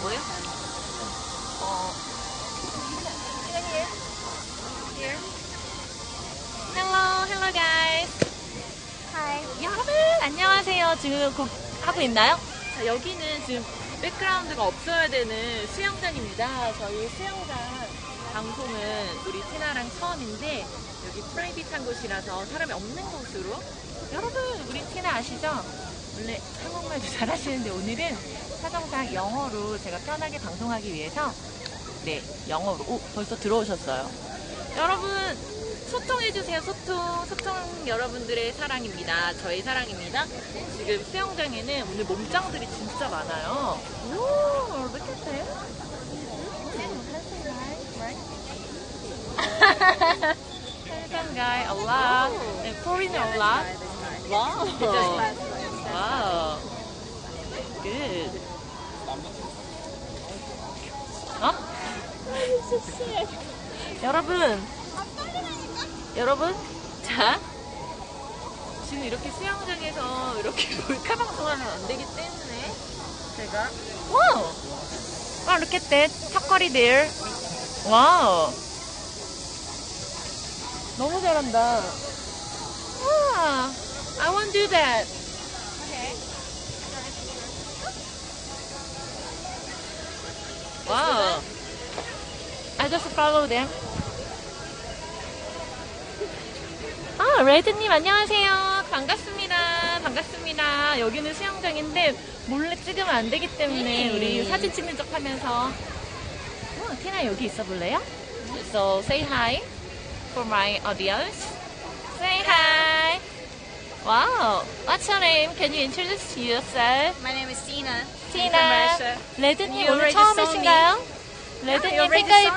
뭐요? 어. Here. Here. Hello, hello guys. Hi. 여러분 안녕하세요. 지금 곡 하고 있나요? 자, 여기는 지금 백그라운드가 없어야 되는 수영장입니다. 저희 수영장 방송은 우리 티나랑 처음인데 여기 프라이빗한 곳이라서 사람이 없는 곳으로 여러분 우리 티나 아시죠? 원래 한국말도 잘하시는데 오늘은 사정상 영어로 제가 편하게 방송하기 위해서 네 영어로 오 벌써 들어오셨어요. 여러분 소통해주세요 소통 소통 여러분들의 사랑입니다. 저의 사랑입니다. 지금 수영장에는 오늘 몸짱들이 진짜 많아요. 오 look at them. Handsome guy, a lot. And foreigner, a lot. Wow. Wow. Good. 어? 여러분. 여러분. 자. 지금 이렇게 수영장에서 이렇게 몰카 방송하면 안 되기 때문에 제가 와우. 와, look at that. 턱걸이 there. 와우. 너무 잘한다. 와, I want to do that. Wow. I just follow them. 아, 레드님 안녕하세요. 반갑습니다. 반갑습니다. 여기는 수영장인데 몰래 찍으면 안 되기 때문에 우리 사진 찍는 척 하면서 어, 티나 여기 있어 볼래요? So say hi for my audience. Say hi. Wow. What's your name? Can you introduce yourself? My name is Tina. 티나. Russia. 레드님 You 오늘 처음이신가요? You 레드님 already 팬가입.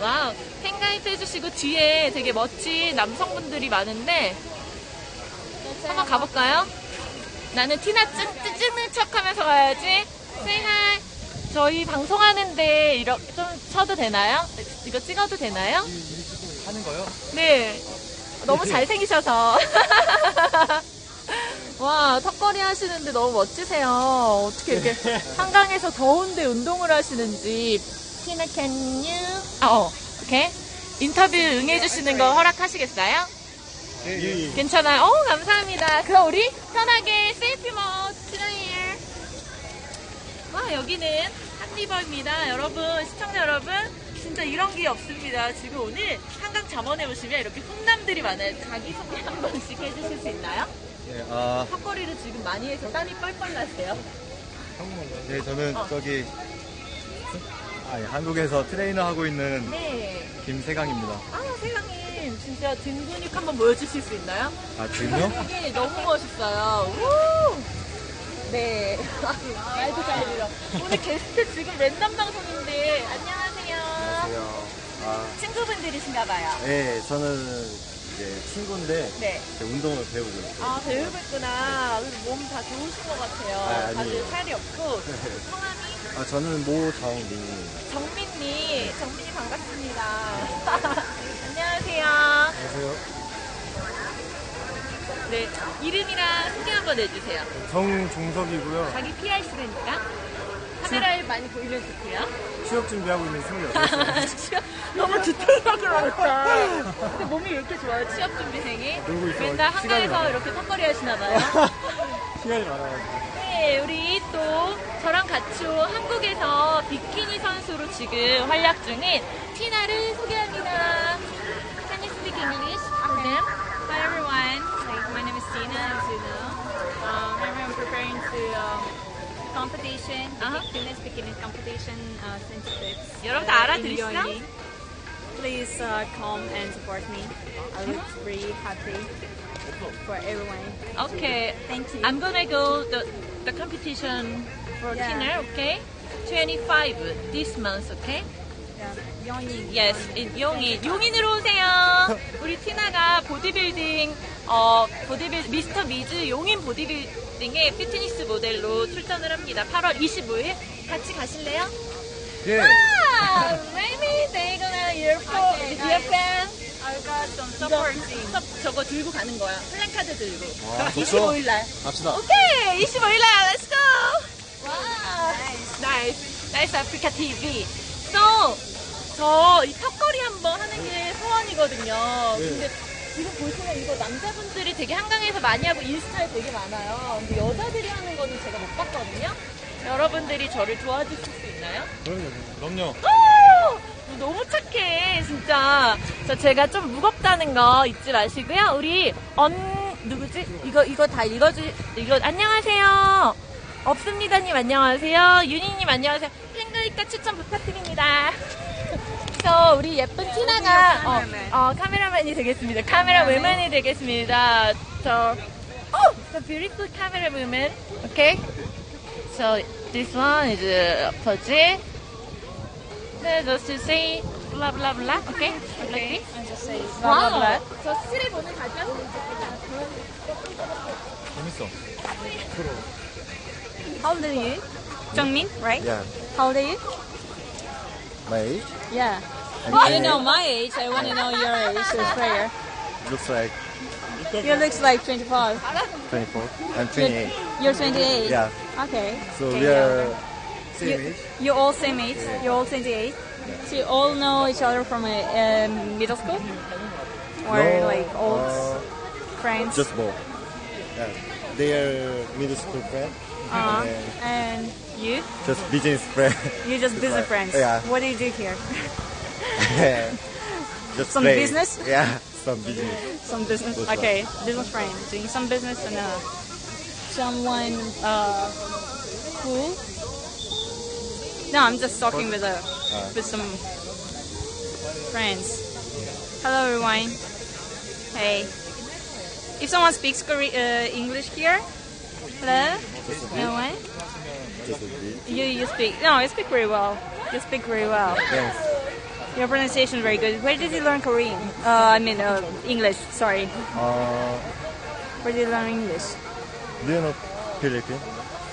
와우, 팬가입 해주시고 뒤에 되게 멋진 남성분들이 많은데 한번 가볼까요? 나는 티나 찍, 찍는 척 하면서 가야지. Say hi. 저희 방송하는데 이렇게 좀 쳐도 되나요? 이거 찍어도 되나요? 하는 거요? 네. 너무 잘생기셔서. 와, 턱걸이 하시는데 너무 멋지세요. 어떻게 이렇게 한강에서 더운데 운동을 하시는지. 티나, can you? 아, 어, 오케이. 인터뷰 응해주시는 거 허락하시겠어요? 예, 예. 괜찮아요. 어, 감사합니다. 그럼 우리 편하게 selfie mode trial. 와, 여기는 Han River입니다. 여러분, 시청자 여러분. 진짜 이런 게 없습니다. 지금 오늘 한강 잠원에 오시면 이렇게 훈남들이 많아요. 자기 소개 한 번씩 해주실 수 있나요? 예, 아, 턱걸이를 지금 많이 해서 땀이 뻘뻘 나세요. 네, 저는 어. 저기 아, 예, 한국에서 트레이너 하고 있는 네. 김세강입니다. 아, 세강님. 진짜 등 근육 한번 보여주실 수 있나요? 아, 지금요? 네, 너무 멋있어요. 우! 네. 말도 잘 들어. 오늘 게스트 지금 랜덤 방송인데, 안녕하세요. 아, 친구분들이신가 봐요. 네, 저는 이제 친구인데 네. 이제 운동을 배우고 있어요. 아, 배우고 있구나. 몸 다 좋으신 것 같아요. 아, 아니에요. 다들 살이 없고. 성함이 아, 저는 모정민입니다. 정민님. 정민님 반갑습니다. 안녕하세요. 안녕하세요. 네. 이름이랑 소개 한번 해주세요. 정종석이고요. 자기 PR 시간이니까. 카메라에 많이 보이면 좋고요. 취업 준비하고 있는 28살. 취업, 너무 디테일하게 말했다. 근데 몸이 왜 이렇게 좋아요? 취업 준비생이? 놀고 있어요. 맨날 많아요. 이렇게 턱걸이 하시나 봐요. 시간이 많아가지고. 네, 우리 또 저랑 같이 온 한국에서 비키니 선수로 지금 활약 중인 티나를 소개합니다. Competition, Uh-huh. fitness bikini competition uh, since it's 여러분 다 uh? Gyeonggi. Please uh, come and support me. I look really happy for everyone. Okay. Thank you. I'm gonna go the, the competition for Yeah. Tina, okay? 25 this month, okay? Gyeonggi. Yes, in 용인. 용인으로 오세요. 우리 티나가 보디빌딩, 어, 보디빌, 미스터 미즈 용인 보디빌 딩의 피트니스 모델로 출전을 합니다. 8월 25일. 같이 가실래요? 예. 아, maybe they gonna year for, Okay, guys. fan. I got some 이거 support team. 섭- 저거 들고 가는 거야. 플랜카드 들고. 와, 벌써? 25일 날. 갑시다. 오케이! 25일 날, let's go! 와, South Africa TV. So, 저 이 턱걸이 한번 하는 게 소원이거든요. 근데 지금 보시면 이거 남자분들이 되게 한강에서 많이 하고 인스타에 되게 많아요. 근데 여자들이 하는 거는 제가 못 봤거든요. 여러분들이 저를 도와주실 수 있나요? 그럼요. 그럼요. 오! 너무 착해, 진짜. 저 제가 좀 무겁다는 거 잊지 마시고요. 우리 언 누구지? 이거 이거 다 읽어주 이거 안녕하세요. 없습니다님 안녕하세요. 윤희님 안녕하세요. 팬글리카 추천 부탁드립니다. 저 우리 예쁜 티나가 어, 어, 카메라맨이 되겠습니다. 카메라 우먼이 되겠습니다. 저 oh, the beautiful camera woman. Okay. So this one is uh, Pudgy. 네, just to say blah blah blah. Okay. Okay. I just say blah blah blah. 저 스트랩 오늘 가져왔어요. 재밌어. How old are you? Jungmin, right? Yeah. How old are you? My age? Yeah. And I don't know my age. I want to know your age. So prayer. Looks like You looks like 25. 24. I'm 28. You're 28. Yeah. Okay. So Okay, we yeah. are same You, age. you're all same age. You're all 28. So you all know each other from a um, middle school, or No, like old uh, friends. Just both. Yeah. They are middle school friend. uh, and and you, just business friend. you're just business friends. Yeah. What do you do here? just Some play. business? Yeah. Some business. Some business. That's Okay, business friend doing some business and uh, someone uh, cool. No, I'm just talking with uh, with some friends. Hello, everyone. Hey. If someone speaks Kore- uh, English here, hello, Just a bit. everyone. Just a bit. You you speak no, you speak very well. You speak very well. Thanks. Your pronunciation is very good. Where did you learn Korean? Uh, I mean uh, English. Sorry. Uh, Where did you learn English? do you know Philippines?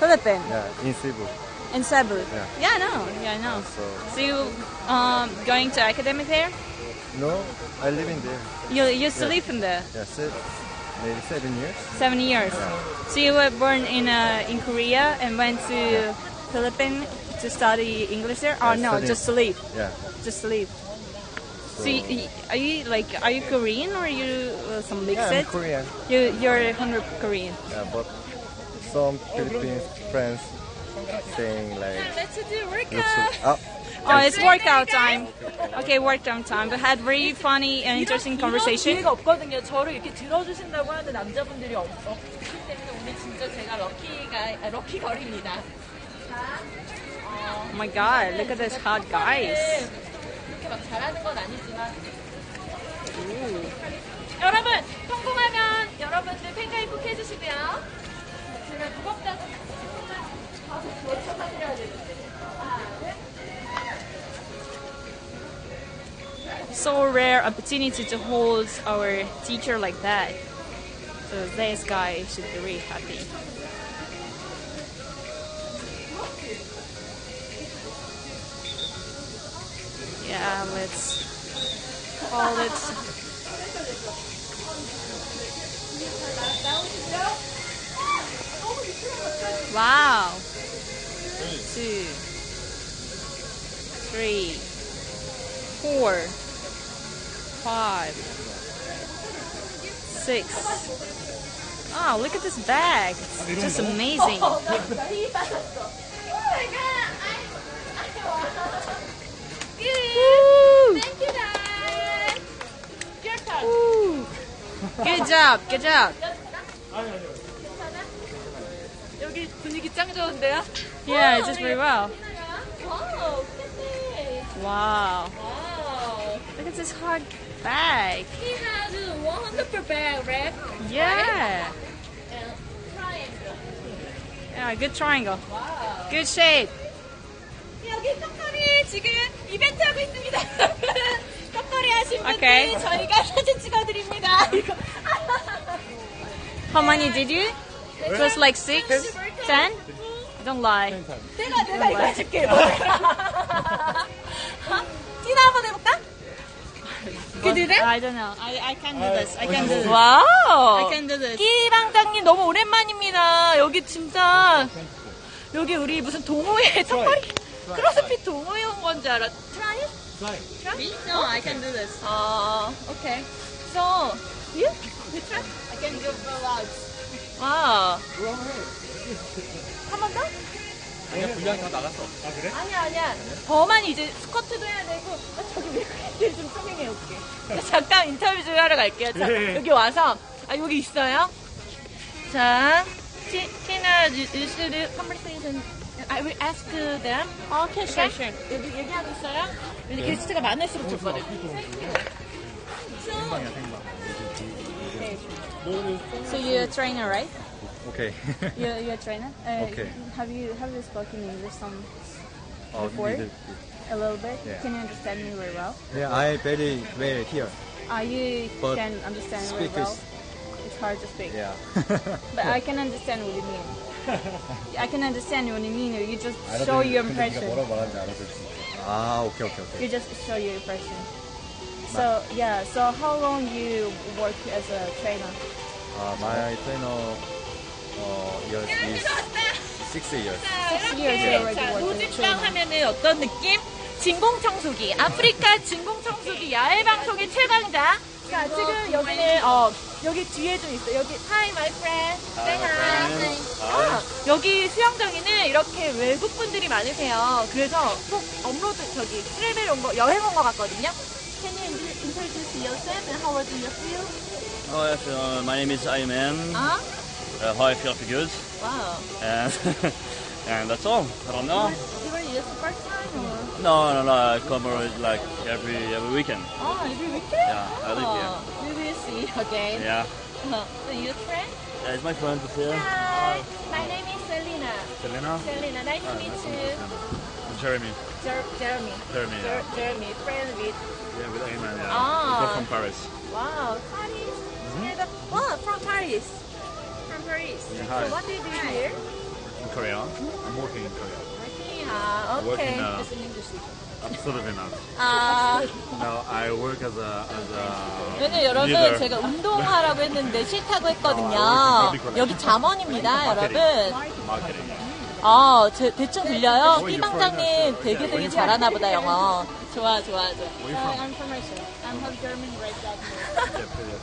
Philippines. Yeah. In Cebu. In Cebu. Yeah. Yeah, I know. Yeah, I know. So So you um going to academic there? no, I live in there. You you used to Yeah. live in there Yeah. Maybe seven years. seven years. So you were born in uh, in Korea and went to Philippines to study English there? Oh Yeah, no, study. just to live. Yeah. Just to live. So, So you, are you like are you Korean or are you uh, some yeah, I'm? Korean. you you're 100 Korean. Yeah, but some Philippine friends saying like Let's do workout. so, oh, Oh, it's workout time. Okay, workout time. We had very funny and interesting 이런 conversation. 기회가 없거든요. 저를 이렇게 들어주신다고 하는 남자분들이 없, 없기 때문에 오늘 진짜 제가 럭키가 아, 럭키 걸입니다. Oh my god, look at this hot guys. 그렇게 막 잘하는 건 아니지만. 여러분 성공하면 여러분들 팬가입 꼭 해주시고요. 제가 무겁다고 가 So rare opportunity to hold our teacher like that. So this guy should be really happy. Yeah, let's call it. Wow. Two, three, four, five, six. Oh, look at this bag. It's just amazing. Woo! Thank you guys. Your turn. Woo! Good job, good job. 여기 분위기 짱 좋은데요? Yeah, just very well. 와우, 팬데. Wow. 와우. Look at this hot bag. He has a wonderful bag, right? Yeah. And triangle. Yeah, good triangle. 와우. Good shape. 여기 떡거리 지금 이벤트 하고 있습니다. 떡거리 하신 분들 오케이. 저희가 사진 찍어드립니다. 이거. How many did you? It was like six, ten? Don't lie. 내가 내가 이거 해줄게. tina 한번 해볼까? Can you do that? I don't know. I, I can do this. I can do this. 와우. I can do this. 끼방장님 너무 오랜만입니다. 여기 진짜 여기 우리 무슨 동호회 턱걸이 크로스핏 동호회원 건줄 알아. Try it? Me? No, I can do this. 아, okay. So, you? You try? I can give vlogs. 와. 한번 더? 아니야, 분량 다 나갔어. 아, 그래? 아니야, 아니야. 더만 이제 스쿼트도 해야 되고, 아, 저기 외국인들 좀 소개해 올게. 잠깐 인터뷰 좀 하러 갈게요. 자, 예. 여기 와서, 아, 여기 있어요. 자, 티, 티나, you, should do conversation. I will ask them. Okay, sure, sure. 여기 얘기하고 있어요? 여기 게스트가 많을수록 좋거든. 생방이야 생방. So you're a trainer, right? Okay. you're, you're a trainer. Uh, okay. Have you have you spoken English some oh, before? A little bit. Yeah. Can you understand me very well? Yeah, I barely well here. Ah, you but can understand very well. It's hard to speak. Yeah. but I can understand what you mean. I can understand what you mean. You just show your impression. Ah, okay, okay, okay. You just show your impression. So yeah. So how long you work as a trainer? Uh, my trainer 어, years is six years. Six years 자, trainer. 하면은 어떤 느낌? 진공청소기, 아프리카 진공청소기 야외 방송의 최강자. 자, 지금 여기는, 어, 여기 뒤에 좀 있어. 여기, Hi, my friend. Say hi. 아, 여기 수영장에는 이렇게 외국 분들이 많으세요. 그래서 꼭 업로드, 저기, 트래벨 온 거, 여행 온 거 같거든요. Can you introduce yourself and how do you feel? Oh, feel, uh, my name is Ayman. 아, uh, feel fjell goods. Wow. And, and that's all. I don't know. You were here the first time? Or? No, no, no. I come here like every every weekend. Oh, every weekend? Yeah, oh. I live here. Oh, we will see again. Yeah. Uh, so your friend? Yeah, it's my friend here. Hi. Hi. My name is Selena. Selena? Selena. Nice to ah, meet you. Jeremy. Jer Jeremy. Jeremy. Yeah. Jeremy, friend with. Yeah, with Ayman. Yeah. Ah. From Paris. Wow, Paris. Mm -hmm. yeah, the, wow, from Paris. Paris. hi. So what do you do here? In Korea. I'm working in Korea. Ah, Working, okay. uh, I'm sort of in a, 아, no, I work as a, as a, 왜냐면 여러분 leader. 제가 운동하라고 했는데 싫다고 했거든요. 아, 여기 잠원입니다, 여러분. marketing. 아, 제, 대충 들려요? 이? 방장님 되게 되게 잘하나 보다, 영어. 좋아, 좋아, 좋아. Where you from? I'm from Russia. I'm half German, right. Yeah, pretty.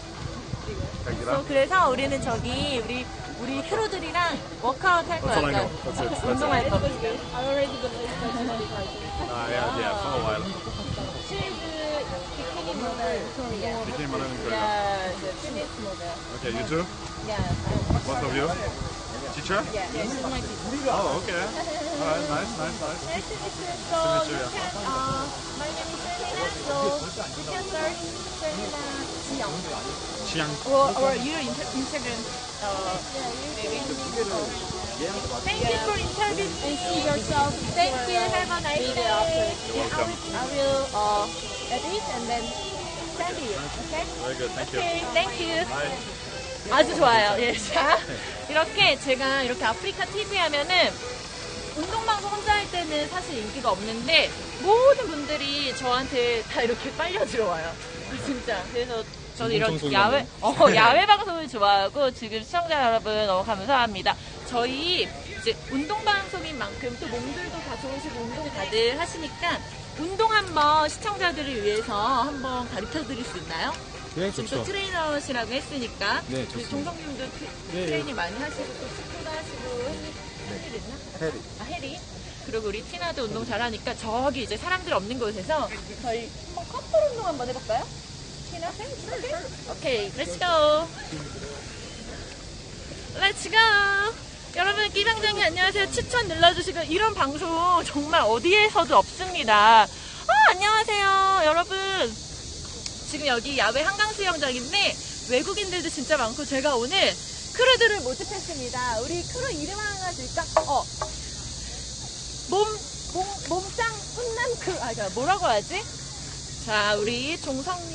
그 out. 그래서 우리는 저기 우리 우리 크루들이랑 워크아웃 할 거야. That's all I know. That's it. That's. 운동할 거. I already listening to Uh, yeah, yeah, for a while. She's 비키니 모델 Korea. Became modern in Korea. Yeah, the fitness model. Okay, you too? Yeah. Both of you? Teacher? Yeah, yeah, she's my teacher. Oh, okay. Alright, nice, nice, nice. Nice to meet you. So you, can, uh, my name is Selena, so you can search Selena Jiyoung. 취향. Or, or your inter- Instagram, uh, maybe. Thank you for interview and see yourself. Thank you. Have a nice day. You're welcome. I will uh, edit and then send you. Okay? Very good, thank you. Okay. Thank you. Bye. 아주 좋아요. 예. 자, 이렇게 제가 이렇게 아프리카 TV 하면은 운동방송 혼자 할 때는 사실 인기가 없는데 모든 분들이 저한테 다 이렇게 빨려 들어와요. 진짜. 그래서 저는 이런 야외, 어, 야외 방송을 좋아하고 지금 시청자 여러분 너무 감사합니다. 저희 이제 운동 방송인 만큼 또 몸들도 다 좋으시고 운동 다들 하시니까 운동 한번 시청자들을 위해서 한번 가르쳐 드릴 수 있나요? 네, 지금 또 트레이너시라고 했으니까 네, 좋습니다. 동성님도 트- 네, 트레이닝 많이 하시고 또 축구도 하시고 헬리 있나? 해리. 아 해리 그리고 우리 티나도 운동 잘하니까 저기 이제 사람들 없는 곳에서 저희 커플 운동 한번 해볼까요? 티나? 오케이 let's go let's go 여러분 끼방장님 안녕하세요 추천 눌러주시고 이런 방송 정말 어디에서도 없습니다 아 안녕하세요 여러분 지금 여기 야외 한강 수영장인데 외국인들도 진짜 많고 제가 오늘 크루들을 모집했습니다. 우리 크루 이름 하나 줄까? 어. 몸, 몸, 몸짱 훈남 크루. 아, 저 뭐라고 하지? 자, 우리 종성님이